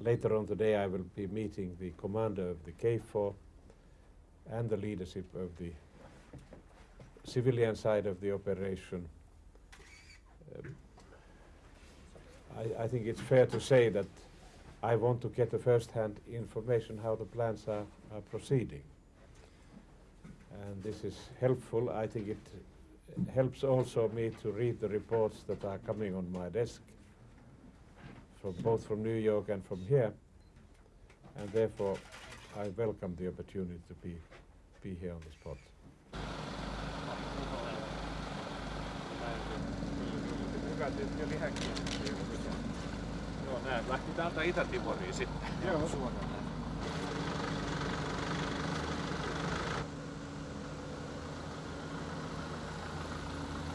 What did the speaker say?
later on today I will be meeting the commander of the KFOR and the leadership of the civilian side of the operation. Um, I, I think it's fair to say that I want to get the first-hand information how the plans are, are proceeding. And this is helpful. I think it helps also me to read the reports that are coming on my desk from both from New York and from here. And therefore, I welcome the opportunity to be, be here on the spot. Hyvä tyyppi oli häkkiä. Joo, nää lähti täältä Itä-Timoriin sitten. Joo. Suoraan.